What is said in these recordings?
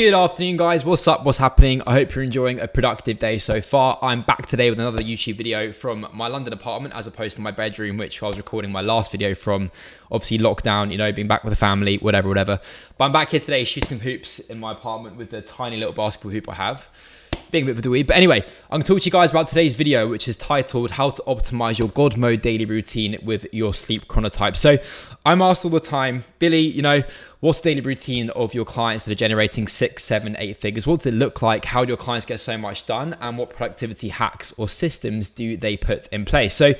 Good afternoon, guys. What's up? What's happening? I hope you're enjoying a productive day so far. I'm back today with another YouTube video from my London apartment as opposed to my bedroom, which I was recording my last video from. Obviously, lockdown, you know, being back with the family, whatever, whatever. But I'm back here today shooting hoops in my apartment with the tiny little basketball hoop I have being a bit of a dweeb. But anyway, I'm going to talk to you guys about today's video, which is titled How to Optimize Your God Mode Daily Routine with Your Sleep Chronotype. So I'm asked all the time, Billy, you know, what's the daily routine of your clients that are generating six, seven, eight figures? What does it look like? How do your clients get so much done? And what productivity hacks or systems do they put in place? So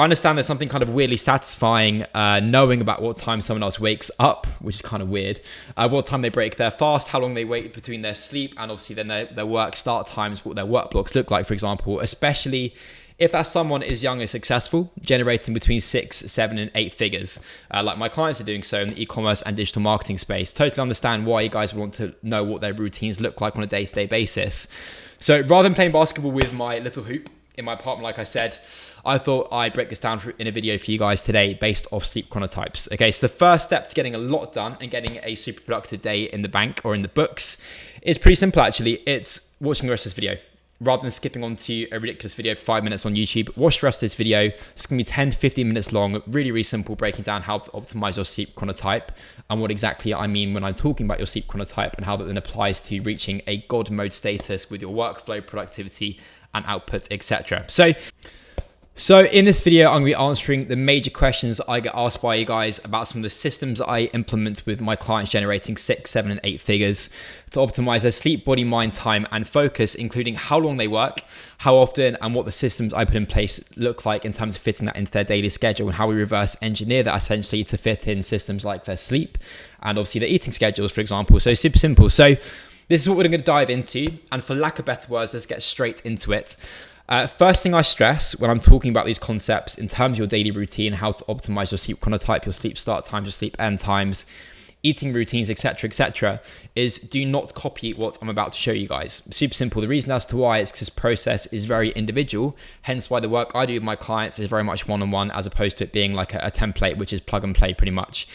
I understand there's something kind of weirdly satisfying uh, knowing about what time someone else wakes up, which is kind of weird, uh, what time they break their fast, how long they wait between their sleep, and obviously then their, their work start times, what their work blocks look like, for example, especially if that someone is young and successful, generating between six, seven, and eight figures, uh, like my clients are doing so in the e-commerce and digital marketing space, totally understand why you guys want to know what their routines look like on a day-to-day basis. So rather than playing basketball with my little hoop in my apartment, like I said, I thought I'd break this down in a video for you guys today based off sleep chronotypes. Okay, so the first step to getting a lot done and getting a super productive day in the bank or in the books is pretty simple actually. It's watching the rest of this video. Rather than skipping on to a ridiculous video for five minutes on YouTube, watch the rest of this video. It's gonna be 10 15 minutes long, really, really simple, breaking down how to optimize your sleep chronotype and what exactly I mean when I'm talking about your sleep chronotype and how that then applies to reaching a God mode status with your workflow, productivity, and output, etc. So so in this video, I'm going to be answering the major questions I get asked by you guys about some of the systems I implement with my clients generating six, seven, and eight figures to optimize their sleep, body, mind, time, and focus, including how long they work, how often, and what the systems I put in place look like in terms of fitting that into their daily schedule and how we reverse engineer that essentially to fit in systems like their sleep and obviously their eating schedules, for example. So super simple. So this is what we're going to dive into. And for lack of better words, let's get straight into it. Uh, first thing I stress when I'm talking about these concepts in terms of your daily routine, how to optimize your sleep chronotype, your sleep start times, your sleep end times, eating routines, etc., etc., is do not copy what I'm about to show you guys. Super simple. The reason as to why is because this process is very individual. Hence why the work I do with my clients is very much one-on-one as opposed to it being like a, a template, which is plug and play pretty much.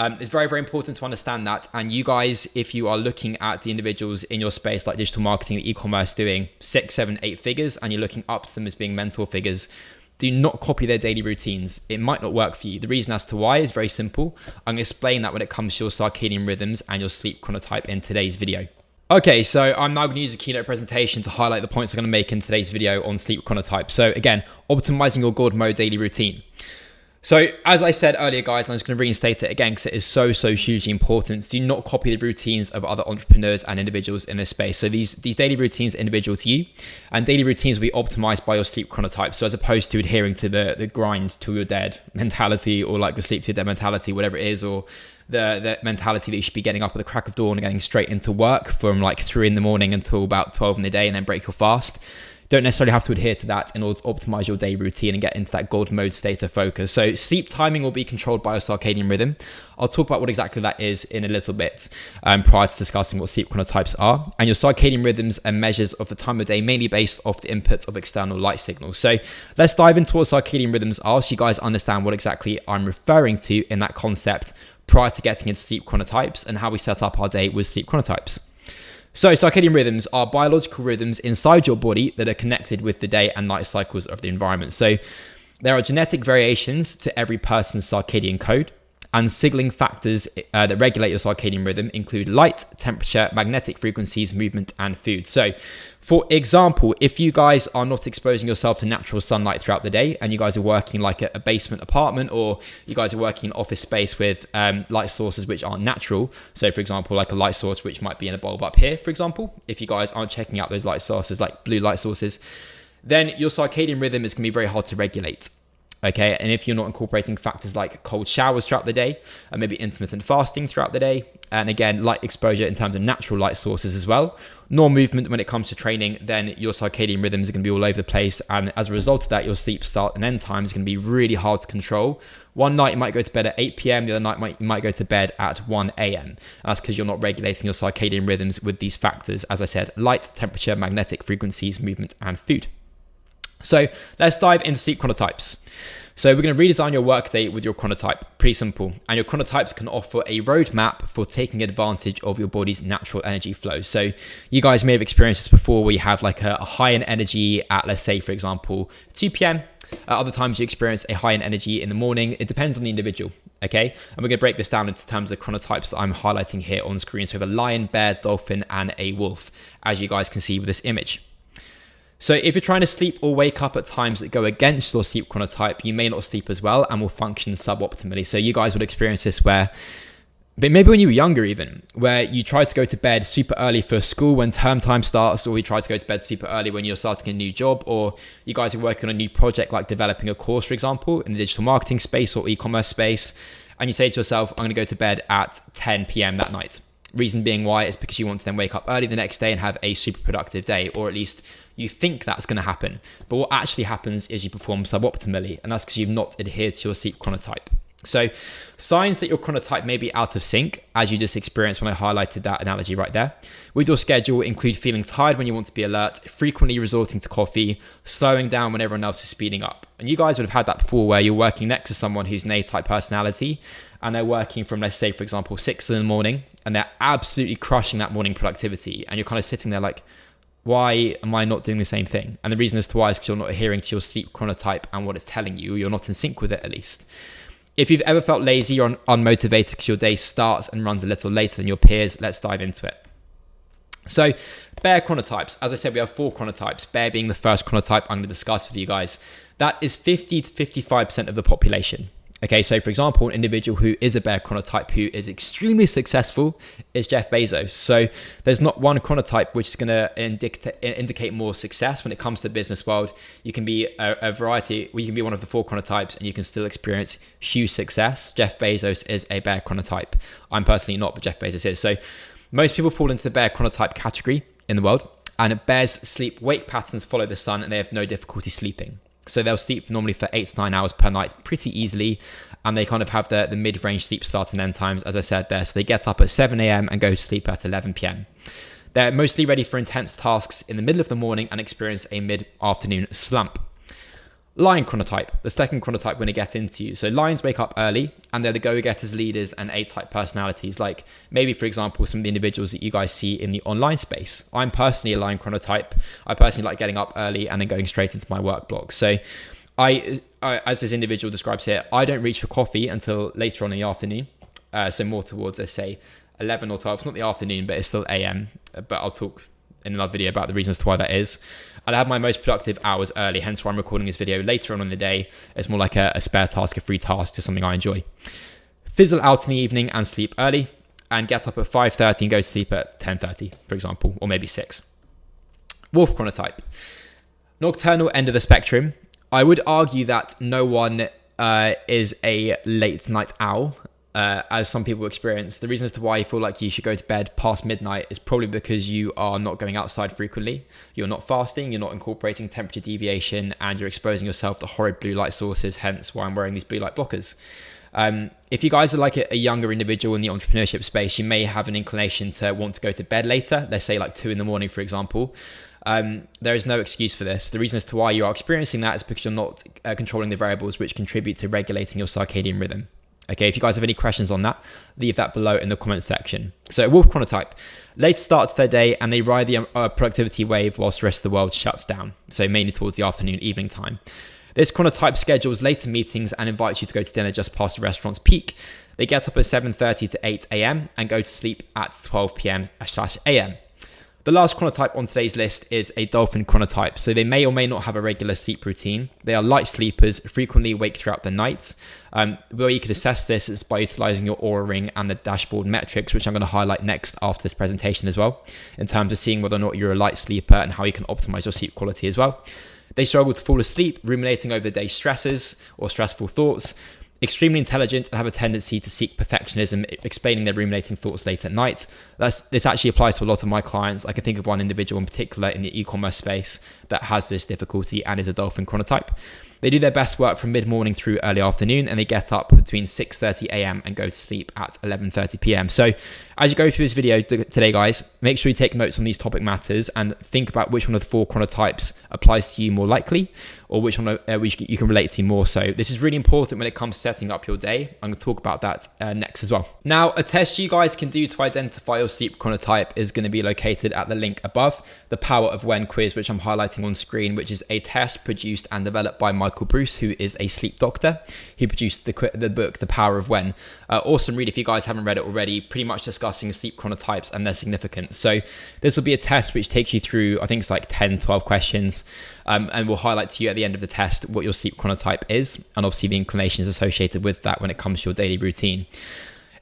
Um, it's very, very important to understand that. And you guys, if you are looking at the individuals in your space, like digital marketing, e-commerce, doing six, seven, eight figures, and you're looking up to them as being mentor figures, do not copy their daily routines. It might not work for you. The reason as to why is very simple. I'm going to explain that when it comes to your circadian rhythms and your sleep chronotype in today's video. Okay, so I'm now going to use a keynote presentation to highlight the points I'm going to make in today's video on sleep chronotype. So again, optimizing your God mode daily routine. So, as I said earlier, guys, I'm just going to reinstate it again because it is so, so hugely important. Do not copy the routines of other entrepreneurs and individuals in this space. So, these, these daily routines are individual to you, and daily routines will be optimized by your sleep chronotype. So, as opposed to adhering to the, the grind till you're dead mentality or like the sleep to your dead mentality, whatever it is, or the, the mentality that you should be getting up at the crack of dawn and getting straight into work from like three in the morning until about 12 in the day and then break your fast don't necessarily have to adhere to that in order to optimize your day routine and get into that gold mode state of focus. So sleep timing will be controlled by your circadian rhythm. I'll talk about what exactly that is in a little bit um, prior to discussing what sleep chronotypes are. And your circadian rhythms are measures of the time of day mainly based off the input of external light signals. So let's dive into what circadian rhythms are so you guys understand what exactly I'm referring to in that concept prior to getting into sleep chronotypes and how we set up our day with sleep chronotypes. So, circadian rhythms are biological rhythms inside your body that are connected with the day and night cycles of the environment. So, there are genetic variations to every person's circadian code, and signaling factors uh, that regulate your circadian rhythm include light, temperature, magnetic frequencies, movement, and food. So, for example, if you guys are not exposing yourself to natural sunlight throughout the day and you guys are working like a, basement apartment or you guys are working in office space with um, light sources which aren't natural, so for example, like a light source which might be in a bulb up here, for example, if you guys aren't checking out those light sources like blue light sources, then your circadian rhythm is going to be very hard to regulate. Okay, and if you're not incorporating factors like cold showers throughout the day, and maybe intermittent fasting throughout the day, and again, light exposure in terms of natural light sources as well, nor movement when it comes to training, then your circadian rhythms are going to be all over the place. And as a result of that, your sleep start and end time is going to be really hard to control. One night you might go to bed at 8 p.m., the other night might, you might go to bed at 1 a.m. That's because you're not regulating your circadian rhythms with these factors, as I said, light, temperature, magnetic frequencies, movement, and food. So let's dive into sleep chronotypes. So we're going to redesign your workday with your chronotype. Pretty simple. And your chronotypes can offer a roadmap for taking advantage of your body's natural energy flow. So you guys may have experienced this before where you have like a, a high in energy at, let's say, for example, 2 p.m. At other times you experience a high in energy in the morning. It depends on the individual. Okay. And we're going to break this down into terms of chronotypes that I'm highlighting here on screen. So we have a lion, bear, dolphin, and a wolf, as you guys can see with this image. So if you're trying to sleep or wake up at times that go against your sleep chronotype, you may not sleep as well and will function suboptimally. So you guys would experience this where but maybe when you were younger even where you try to go to bed super early for school when term time starts or you try to go to bed super early when you're starting a new job or you guys are working on a new project like developing a course for example in the digital marketing space or e-commerce space and you say to yourself i'm going to go to bed at 10 p.m that night reason being why is because you want to then wake up early the next day and have a super productive day or at least you think that's going to happen. But what actually happens is you perform suboptimally, and that's because you've not adhered to your sleep chronotype. So, signs that your chronotype may be out of sync, as you just experienced when I highlighted that analogy right there, with your schedule include feeling tired when you want to be alert, frequently resorting to coffee, slowing down when everyone else is speeding up. And you guys would have had that before where you're working next to someone who's an A type personality and they're working from, let's say, for example, six in the morning and they're absolutely crushing that morning productivity. And you're kind of sitting there like, why am I not doing the same thing? And the reason as to why is because you're not adhering to your sleep chronotype and what it's telling you. You're not in sync with it, at least. If you've ever felt lazy or unmotivated because your day starts and runs a little later than your peers, let's dive into it. So, bear chronotypes. As I said, we have four chronotypes. Bear being the first chronotype I'm going to discuss with you guys. That is 50 to 55% of the population. Okay, so for example, an individual who is a bear chronotype who is extremely successful is Jeff Bezos. So there's not one chronotype which is going to indicate more success when it comes to the business world. You can be a, a variety, well, you can be one of the four chronotypes and you can still experience huge success. Jeff Bezos is a bear chronotype. I'm personally not, but Jeff Bezos is. So most people fall into the bear chronotype category in the world, and bears sleep wake patterns follow the sun and they have no difficulty sleeping. So they'll sleep normally for eight to nine hours per night pretty easily. And they kind of have the, the mid range sleep start and end times, as I said there. So they get up at 7 a.m. and go to sleep at 11 p.m. They're mostly ready for intense tasks in the middle of the morning and experience a mid afternoon slump. Lion chronotype, the second chronotype we're going to get into. You. So lions wake up early and they're the go-getters, leaders, and A-type personalities. Like maybe, for example, some of the individuals that you guys see in the online space. I'm personally a lion chronotype. I personally like getting up early and then going straight into my work block. So I, I as this individual describes here, I don't reach for coffee until later on in the afternoon. Uh, so more towards, let's say, 11 or 12. It's not the afternoon, but it's still AM. But I'll talk in another video about the reasons to why that is. I'll have my most productive hours early, hence why I'm recording this video later on in the day. It's more like a, a spare task, a free task, just something I enjoy. Fizzle out in the evening and sleep early, and get up at 5.30 and go to sleep at 10.30, for example, or maybe 6. Wolf chronotype. Nocturnal end of the spectrum. I would argue that no one uh, is a late night owl uh, as some people experience. The reason as to why you feel like you should go to bed past midnight is probably because you are not going outside frequently. You're not fasting, you're not incorporating temperature deviation, and you're exposing yourself to horrid blue light sources, hence why I'm wearing these blue light blockers. Um, if you guys are like a, a, younger individual in the entrepreneurship space, you may have an inclination to want to go to bed later, let's say like two in the morning, for example. Um, there is no excuse for this. The reason as to why you are experiencing that is because you're not uh, controlling the variables which contribute to regulating your circadian rhythm. Okay, if you guys have any questions on that, leave that below in the comment section. So, Wolf Chronotype, late start to their day and they ride the uh, productivity wave whilst the rest of the world shuts down. So, mainly towards the afternoon, evening time. This chronotype schedules later meetings and invites you to go to dinner just past the restaurant's peak. They get up at 7:30 to 8 a.m. and go to sleep at 12 p.m. slash a.m. The last chronotype on today's list is a dolphin chronotype. So they may or may not have a regular sleep routine. They are light sleepers, frequently awake throughout the night. Um, the way you could assess this is by utilizing your Oura ring and the dashboard metrics, which I'm going to highlight next after this presentation as well, in terms of seeing whether or not you're a light sleeper and how you can optimize your sleep quality as well. They struggle to fall asleep, ruminating over day stresses or stressful thoughts extremely intelligent and have a tendency to seek perfectionism, explaining their ruminating thoughts late at night. That's, this actually applies to a lot of my clients. I can think of one individual in particular in the e-commerce space that has this difficulty and is a dolphin chronotype. They do their best work from mid morning through early afternoon, and they get up between 6:30 a.m. and go to sleep at 11:30 p.m. So, as you go through this video today, guys, make sure you take notes on these topic matters and think about which one of the four chronotypes applies to you more likely, or which one uh, which you can relate to more. So, this is really important when it comes to setting up your day. I'm going to talk about that uh, next as well. Now, a test you guys can do to identify your sleep chronotype is going to be located at the link above, the Power of When quiz, which I'm highlighting on screen, which is a test produced and developed by Michael Breus, who is a sleep doctor. He produced the, the book, The Power of When. Uh, awesome read if you guys haven't read it already, pretty much discussing sleep chronotypes and their significance. So, this will be a test which takes you through, I think it's like 10, 12 questions, um, and will highlight to you at the end of the test what your sleep chronotype is, and obviously the inclinations associated with that when it comes to your daily routine.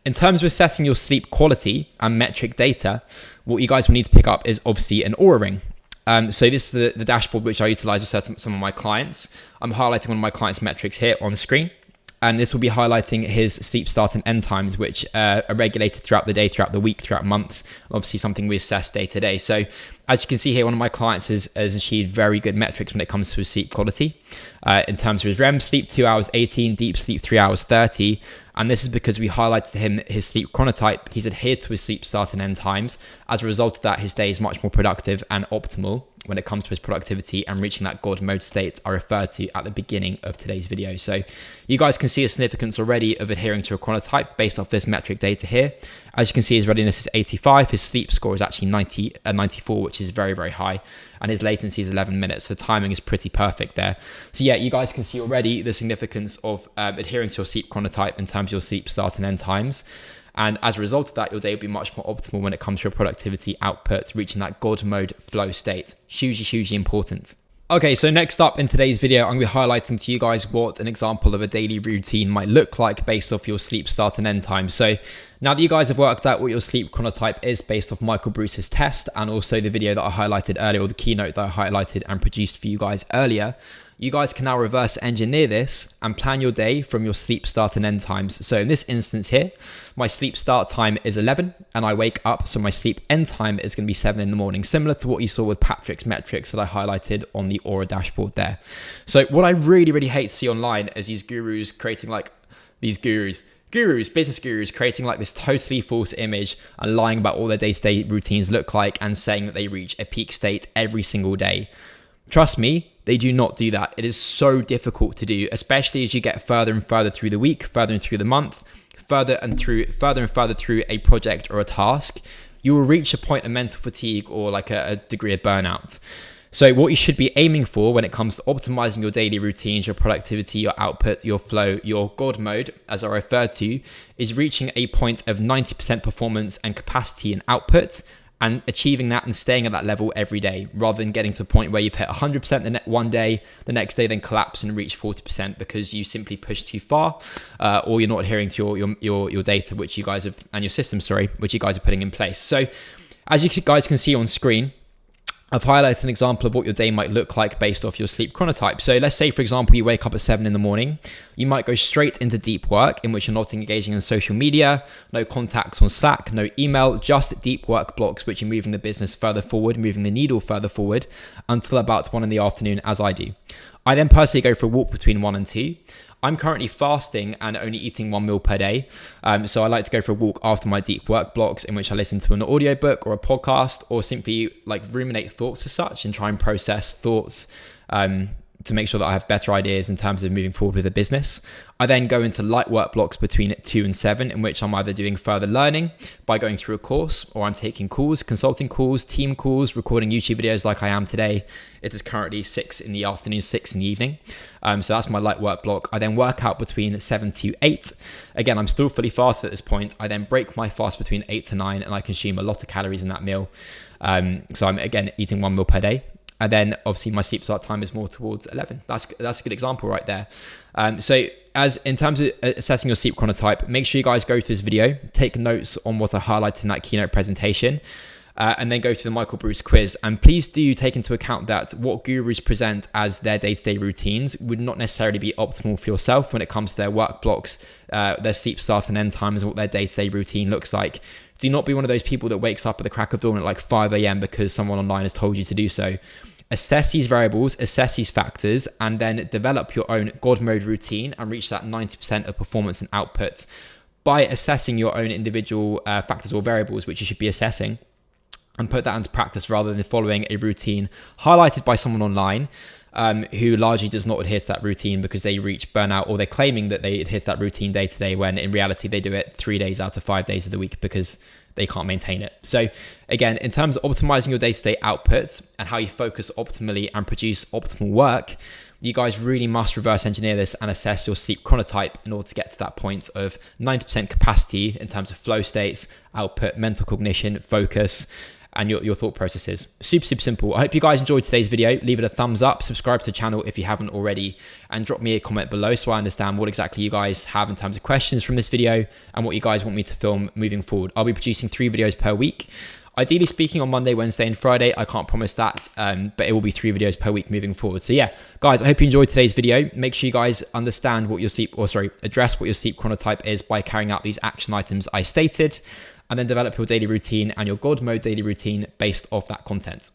In terms of assessing your sleep quality and metric data, what you guys will need to pick up is obviously an Oura ring. Um, so this is the, the, dashboard which I utilize with certain, some of my clients. I'm highlighting one of my clients' metrics here on screen. And this will be highlighting his sleep start and end times, which uh, are regulated throughout the day, throughout the week, throughout months. Obviously, something we assess day to day. So as you can see here, one of my clients has, has achieved very good metrics when it comes to his sleep quality. Uh, in terms of his REM sleep, 2 hours 18, deep sleep, 3 hours 30. And this is because we highlighted to him his sleep chronotype. He's adhered to his sleep start and end times. As a result of that, his day is much more productive and optimal when it comes to his productivity and reaching that God mode state I referred to at the beginning of today's video. So you guys can see a significance already of adhering to a chronotype based off this metric data here. As you can see, his readiness is 85. His sleep score is actually 90, uh, 94, which is very, very high. And his latency is 11 minutes. So timing is pretty perfect there. So yeah, you guys can see already the significance of um, adhering to your sleep chronotype in terms of your sleep start and end times. And as a result of that, your day will be much more optimal when it comes to your productivity output, reaching that God mode flow state. Hugely, hugely important. Okay, so next up in today's video, I'm going to be highlighting to you guys what an example of a daily routine might look like based off your sleep start and end time. So now that you guys have worked out what your sleep chronotype is based off Michael Breus's test and also the video that I highlighted earlier, or the keynote that I highlighted and produced for you guys earlier, you guys can now reverse engineer this and plan your day from your sleep start and end times. So in this instance here, my sleep start time is 11 and I wake up, so my sleep end time is going to be 7 in the morning, similar to what you saw with Patrick's metrics that I highlighted on the Oura dashboard there. So what I really, really hate to see online is these gurus creating like these gurus gurus, business gurus, creating like this totally false image and lying about all their day to day routines look like and saying that they reach a peak state every single day. Trust me, they do not do that. It is so difficult to do, especially as you get further and further through the week, further and through the month, further and through further and further through a project or a task. You will reach a point of mental fatigue or like a, a degree of burnout. So, what you should be aiming for when it comes to optimizing your daily routines, your productivity, your output, your flow, your God mode, as I referred to, is reaching a point of 90% performance and capacity and output and achieving that and staying at that level every day rather than getting to a point where you've hit 100% the ne- one day the next day then collapse and reach 40% because you simply push too far uh, or you're not adhering to your, your, your your data which you guys have and your system sorry which you guys are putting in place. So as you guys can see on screen I've highlighted an example of what your day might look like based off your sleep chronotype. So let's say, for example, you wake up at seven in the morning. You might go straight into deep work in which you're not engaging in social media, no contacts on Slack, no email, just deep work blocks, which are moving the business further forward, moving the needle further forward until about one in the afternoon, as I do. I then personally go for a walk between one and two. I'm currently fasting and only eating one meal per day. Um, so I like to go for a walk after my deep work blocks in which I listen to an audiobook or a podcast or simply like ruminate thoughts as such and try and process thoughts um, to make sure that I have better ideas in terms of moving forward with the business. I then go into light work blocks between two and seven, in which I'm either doing further learning by going through a course or I'm taking calls, consulting calls, team calls, recording YouTube videos like I am today. It is currently six in the afternoon, six in the evening. Um, so that's my light work block. I then work out between seven to eight. Again, I'm still fully fasted at this point. I then break my fast between eight to nine and I consume a lot of calories in that meal. Um, so I'm again eating one meal per day and then obviously my sleep start time is more towards 11 that's that's a good example right there. Um, so as in terms of assessing your sleep chronotype make sure you guys go through this video. Take notes on what i highlighted in that keynote presentation uh, and then go through the Michael Breus quiz. And please do take into account that what gurus present as their day to day routines would not necessarily be optimal for yourself when it comes to their work blocks, uh, their sleep start and end times, what their day to day routine looks like. Do not be one of those people that wakes up at the crack of dawn at like 5 a.m. because someone online has told you to do so. assess these variables, assess these factors, and then develop your own God mode routine and reach that 90% of performance and output by assessing your own individual uh, factors or variables, which you should be assessing, and put that into practice rather than following a routine highlighted by someone online. Um, who largely does not adhere to that routine because they reach burnout or they're claiming that they adhere to that routine day to day when in reality they do it three days out of five days of the week because they can't maintain it. So, again, in terms of optimizing your day to day outputs and how you focus optimally and produce optimal work, you guys really must reverse engineer this and assess your sleep chronotype in order to get to that point of 90% capacity in terms of flow states, output, mental cognition, focus, and your, your thought processes. Super, super simple. I hope you guys enjoyed today's video. Leave it a thumbs up, subscribe to the channel if you haven't already, and drop me a comment below so I understand what exactly you guys have in terms of questions from this video and what you guys want me to film moving forward. I'll be producing three videos per week. Ideally speaking, on Monday, Wednesday, and Friday, I can't promise that, um, but it will be three videos per week moving forward. So yeah, guys, I hope you enjoyed today's video. Make sure you guys understand what your sleep, or sorry, address what your sleep chronotype is by carrying out these action items I stated and then develop your daily routine and your God mode daily routine based off that content.